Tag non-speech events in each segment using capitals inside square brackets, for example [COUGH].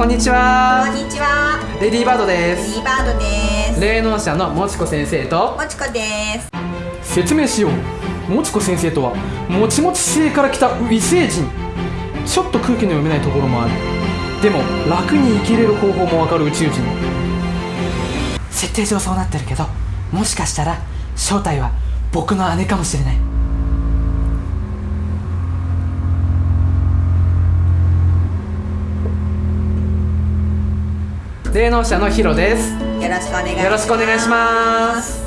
こんにちは。こんにちは。レディーバードでレデすィーバードです。霊能者のもちこ先生ともちこです。説明しよう。もちこ先生とはもちもち星から来た異星人。ちょっと空気の読めないところもある。でも楽に生きれる方法もわかる宇宙人。設定上そうなってるけどもしかしたら正体は僕の姉かもしれない霊能者のヒロです。よろしくお願いします。よろしくお願いします。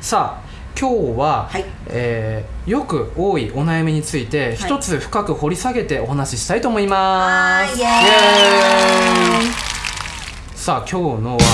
さあ今日は、はい。えーよく多いお悩みについてはい。一つ深く掘り下げてお話ししたいと思います、イエーイ。さあ今日のは、え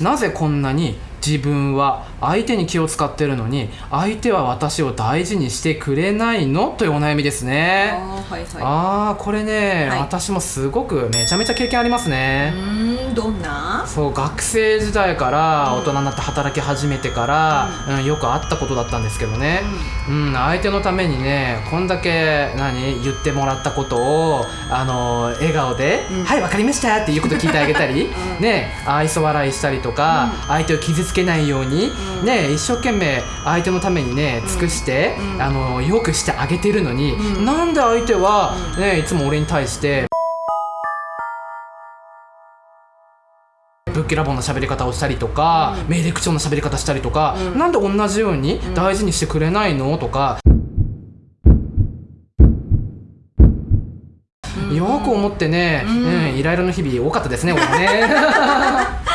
ーなぜこんなに自分は相手に気を使ってるのに相手は私を大事にしてくれないの？というお悩みですね。あーはいはい。あーこれね、はい。私もすごくめちゃめちゃ経験ありますね、うーんどんな？そう学生時代から大人になって働き始めてから、うん。よくあったことだったんですけどね、うん。相手のためにねこんだけ何言ってもらったことをあの笑顔で「うん。はい分かりました」っていうこと聞いてあげたり、[LAUGHS] うん。ね愛想笑いしたりとか、相手を傷つけないように、うん。ね一生懸命相手のためにね尽くして、うん。あのよくしてあげてるのに、うん。なんで相手は、ねいつも俺に対してぶっきらぼうな喋り方をしたりとか、うん。命令口調な喋り方したりとか、うん。なんで同じように大事にしてくれないのとか、うん。よく思ってね、うん。うんイライラの日々多かったですね俺ね [LAUGHS]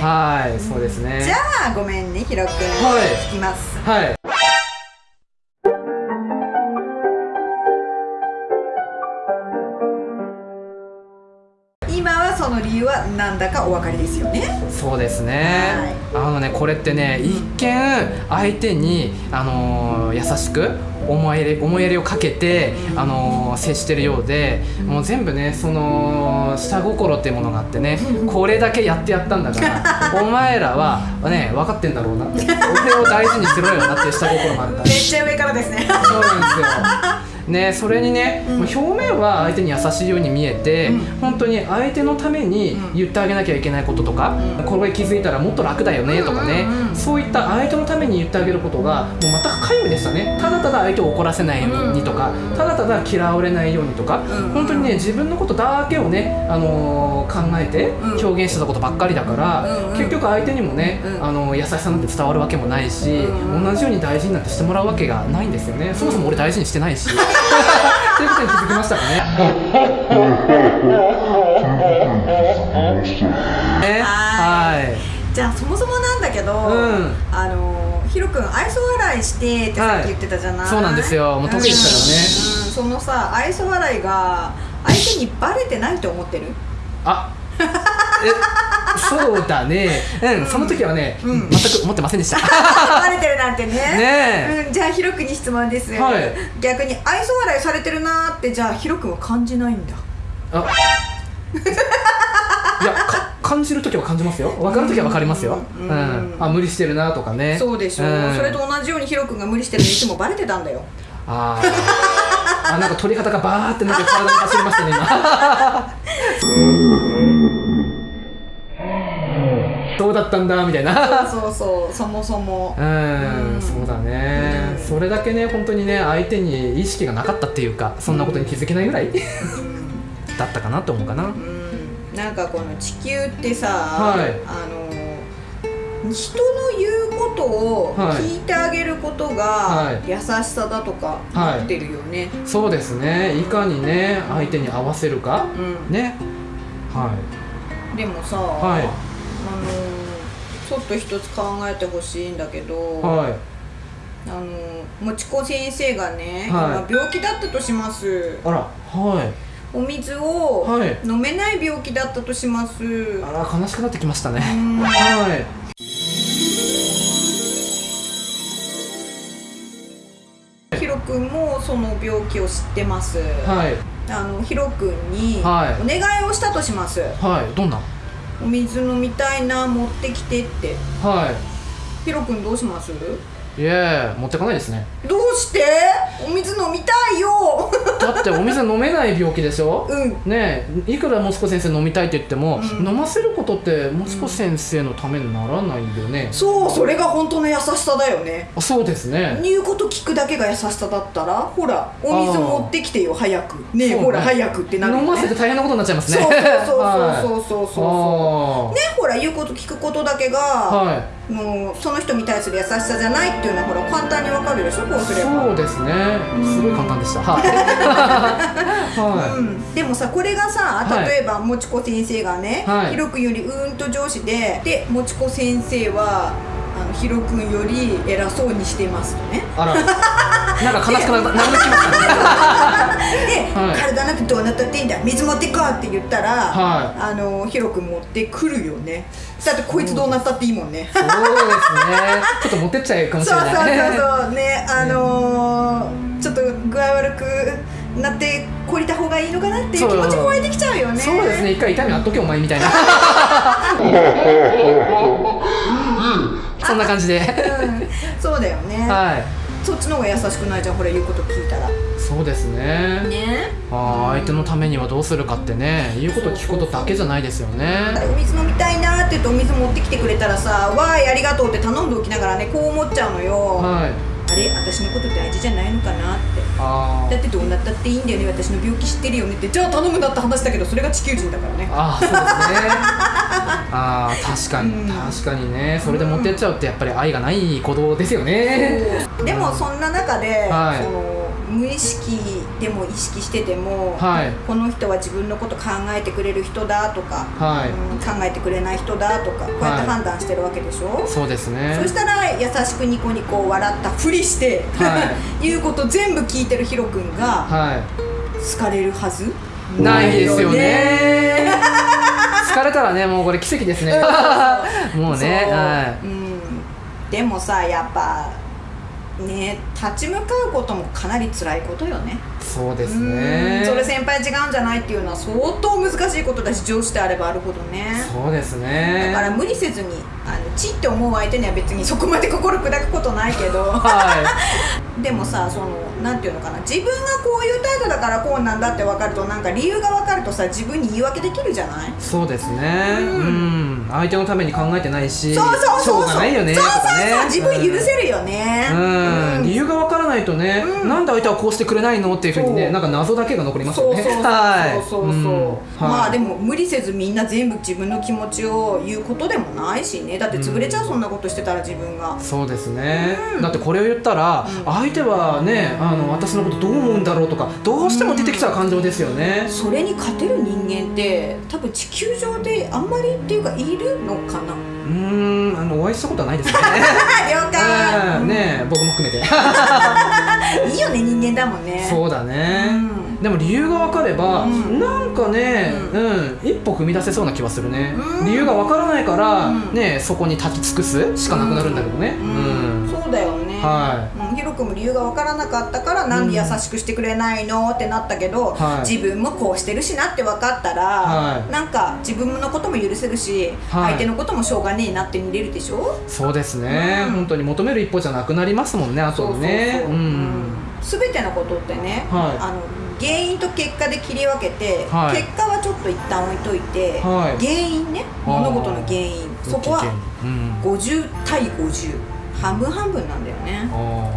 はいはいそうですね。じゃあごめんねひろくんはい。聞きます。はいなんだかお分かりですよね。そうですね、あのねこれってね一見相手に、あのー優しく思いやり思いやりをかけて、あのー接してるようで、もう全部ねその下心っていうものがあってね、これだけやってやったんだから [LAUGHS] お前らはね分かってんだろうなって俺を大事にしろよなっていう下心があっためっちゃ上からですね。そうなんですよ。ね、それにね、もう表面は相手に優しいように見えて、うん。本当に相手のために言ってあげなきゃいけないこととか、うん。これ気づいたらもっと楽だよねとかね、そういった相手のために言ってあげることがもう全く皆無でしたね。ただただ相手を怒らせないようにとか、うん。ただただ嫌われないようにとか、うん。本当にね自分のことだけをね、あのー考えてうん。表現してたことばっかりだから、うんうん。結局相手にもね、うん。あの優しさなんて伝わるわけもないし、うん同じように大事になってしてもらうわけがないんですよね。そもそも俺大事にしてないし。[LAUGHS] っていうことに気づきましたかね。[LAUGHS] ね。はい。じゃあそもそもなんだけど、うん。あのひろくん愛想笑いしてってさっき言ってたじゃない、そうなんですよ。もう得意ですうん、うん。そのさ愛想笑いが相手にバレてないと思ってる？あえそうだね。[LAUGHS] うん。その時はね、うん。全く思ってませんでした。[LAUGHS] バレてるなんてね。ねうん、じゃあひろくんに質問です。よ、はい。逆に愛想笑いされてるなーってじゃあひろくんは感じないんだ。あ [LAUGHS] 感じる時は感じますよ。分かる時は分かりますよ、ううん。んあ無理してるなとかね。そうでしょ、ん。それと同じようにひろくんが無理してるのいつもバレてたんだよ。あー。あなんか鳥肌がバーってなんか体に走りましたね今。[LAUGHS] どうだったんだ？みたいな。そうそうそうそもそも。うん、うんそうだね、うん。それだけね本当にね相手に意識がなかったっていうかそんなことに気づけないぐらいだったかなと思うかな。うんなんかこの地球ってさ、はい。あの人の言うことをはい聞いてあげることがはい。優しさだとかはい。なってるよね、そうですね。いかにね相手に合わせるか。うん。ね。はでもさ、はい。あのちょっと一つ考えてほしいんだけど、いはい。あのもちこ先生がね、はい。今病気だったとします。あら。はいお水をはい。飲めない病気だったとします、あら悲しくなってきましたね。うん。はい。ヒロ君もその病気を知ってます、はい。あのヒロ君におはい。願いをしたとします、はい。どんな？お水飲みたいな持ってきてって。はヒロ君どうします？いいえ持ってかないですね。どうして？お水飲みたいよだってお水飲めない病気でしょ？うん。ねえいくらもちこ先生飲みたいって言っても、うん。飲ませることってもちこ先生のためにならないよね、そうそれが本当の優しさだよね。あそうですね。言うこと聞くだけが優しさだったらほらお水持ってきてよ早く。ねね。ほら早くってなるよね。飲ませて大変なことになっちゃいますね。そうそうそうそうはいそうそうそう。[LAUGHS] ねほら言うこと聞くことだけが、はい。もうその人に対する優しさじゃないっていうのはほら簡単にわかるでしょこうすれば。そうですね。すごい簡単でした。はい、[LAUGHS] はうん、でもさこれがさはい。例えばもちこ先生がね、はい。ひろくんよりうーんと上司ででもちこ先生はあのひろくんより偉そうにしてますとね。い、あら。[LAUGHS] なんか悲しくななりきました。ねで、はい。体なんてどうなったっていいんだ水持ってこいって言ったら、はあのひろくん持ってくるよね。だってこいつどうなったっていいもんね。そうですね。ちょっと持ってっちゃうかもしそうれないそうそうそうねあのー、ちょっと具合悪くなって懲りた方がいいのかなっていう気持ちも湧いてきちゃうよね。そうですね。一回痛みあっとけお前みたいな [LAUGHS] [LAUGHS] そんな感じで。うん、そうだよね、はい。そっちの方が優しくないじゃんこれ言うこと聞いたら。そうですね。ね。あー相手のためにはどうするかってね。言うこと聞くことだけじゃないですよね。お水飲みたいなって言ってお水持ってきてくれたらさ「わーいありがとう」って頼んでおきながらねこう思っちゃうのよ、はいあれ私のこと大事じゃないのかなって。だってどうなったっていいんだよね私の病気知ってるよねって。じゃあ頼むなって話だけどそれが地球人だからね。あーそうですね。あー確かに、うん。確かにね。それで持ってっちゃうってやっぱり愛がない行動ですよね。でもそんな中で、はい。その無意識でも意識してても、はい。この人は自分のこと考えてくれる人だとか、はい。うん考えてくれない人だとかこうやって判断してるわけでしょ、そうですね。そしたら優しくニコニコ笑ったふりして、は言 [LAUGHS] うこと全部聞いてるヒロ君がは好かれるはず？いないですよね。ね。疲れたらねもうこれ奇跡ですね。[LAUGHS] もうねはうん、でもさやっぱね立ち向かうこともかなり辛いことよね。いそうですうねん。それ先輩違うんじゃないっていうのは相当難しいことだし上司であればあるほどね。そうですね。だから無理せずにあのチって思う相手には別にそこまで心砕くことないけど。は [LAUGHS] でもさそのなんていうのかな。自分がこういう態度だからこうなんだって分かるとなんか理由が分かるとさ自分に言い訳できるじゃない？いそうですね。ううん。ん相手のために考えてないしそうそうそうしそうないよねそうそうそう。自分許せるよね。うん、理由がわからないとね、うん。なんで相手はこうしてくれないのっていうふうにねなんか謎だけが残りますよね。そうそうそうはい。そうそうそう、ん。まあでもも無理せずみんな全部自分の気持ちを言うことでもないしね。だって潰れちゃう、そんなことしてたら自分が。そうですね、うん。だってこれを言ったら、うん。相手はねあの私のことどう思うんだろうとかどうしても出てきちゃう感情ですよね、それに勝てる人間って多分地球上であんまりっていうかいるのかな？うーんあのお会いしたことはないですね。[LAUGHS] 了解、うんね僕も含めて。[LAUGHS] いいよね人間だもんね。そうだね、うん。でも理由が分かれば、うん。なんかね、ううん一歩踏み出せそうな気はするね、うん。理由が分からないから、うん。ねそこに立ち尽くすしかなくなるんだけどね。うん。そうだよね、はうん、ヒロ君も理由が分からなかったからなんで優しくしてくれないの？ってなったけど、はい。自分もこうしてるしなって分かったら、はい。なんか自分のことも許せるし、はい。相手のこともしょうがねえなって見れるでしょ？そうですね、うん。本当に求める一歩じゃなくなりますもんねあとね。全てのことってね、はい。あの原因と結果で切り分けて、はい。結果はちょっと一旦置いといて、はい。原因ね物事の原因。そこはうん。50対50半分半分なんだよね。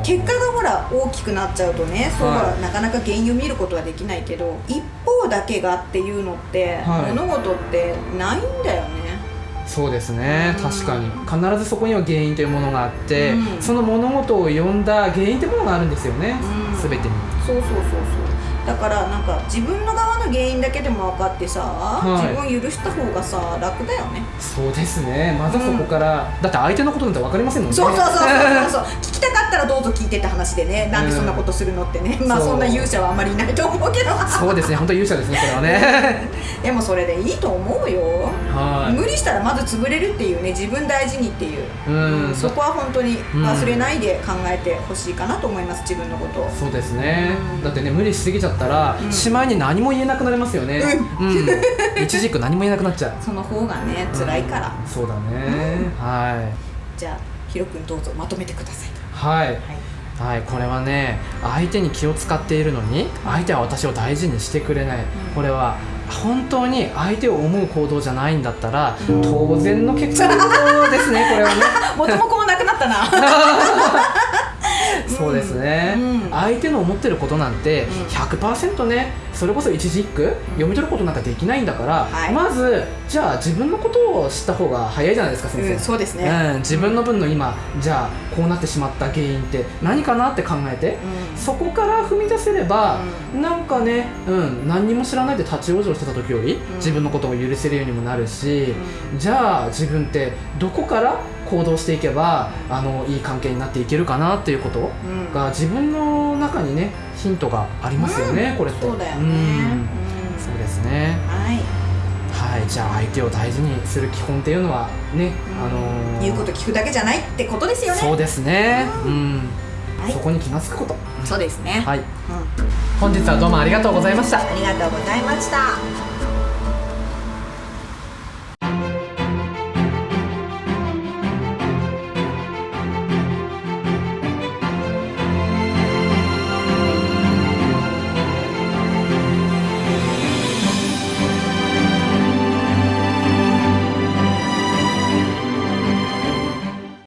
結果がほら大きくなっちゃうとねそうなかなか原因を見ることはできないけど一方だけがっていうのって、はい。物事ってないんだよね。そうですね。うん。確かに。必ずそこには原因というものがあって、うん。その物事を呼んだ原因というものがあるんですよね、うん。全てに。そうそうそうそう。だからなんか自分の側の原因だけでも分かってさ、い。自分を許した方がさ楽だよね。そうですね。まずはそこから、だって相手のことなんて分かりませんもんね。そうそうそうそうそう [LAUGHS] 聞きたかったらどうぞ聞いてって話でね。なんでそんなことするのってね、まあそんな勇者はあんまりいないと思うけど。そうですね。本当に勇者ですねそれはね。[LAUGHS] でもそれでいいと思うよ。はい無理したらまず潰れるっていうね自分大事にっていう、うん。そこは本当に忘れないで考えてほしいかなと思います自分のことを。そうですね、うん。だってね無理しすぎちゃったら、うん。しまいに何も言えなくなりますよね。うん、[LAUGHS] 一軸何も言えなくなっちゃう。その方がね辛いから、うんそうだね、[LAUGHS] はい。じゃあヒロ君どうぞまとめてくださいはい。はい。はい、これはね相手に気を使っているのに相手は私を大事にしてくれない、これは本当に相手を思う行動じゃないんだったら当然の結果。[LAUGHS] ですねこれはね。[LAUGHS] 元も子もなくなったな [LAUGHS] そうですね、うん。相手の思ってることなんてん。100%ねそれこそ一字一句読み取ることなんかできないんだから、はい。まずじゃあ自分のことを知った方が早いじゃないですか先生、うんそうですね。うん、自分の分の今じゃあこうなってしまった原因って何かなって考えて、うん。そこから踏み出せれば、なんかね、うん、何にも知らないで立ち往生してた時より、自分のことを許せるようにもなるし、じゃあ自分ってどこから行動していけばあのいい関係になっていけるかなっていうことうん。が自分の中にねヒントがありますよね、これって。そうだよね、うん。うん。そうですね。はい。はい。じゃあ相手を大事にする基本っていうのはね、あのー言うこと聞くだけじゃないってことですよね。そうですね。うん、はい。そこに気が付くこと。そうですね、はい。うん。本日はどうもありがとうございました。ありがとうございました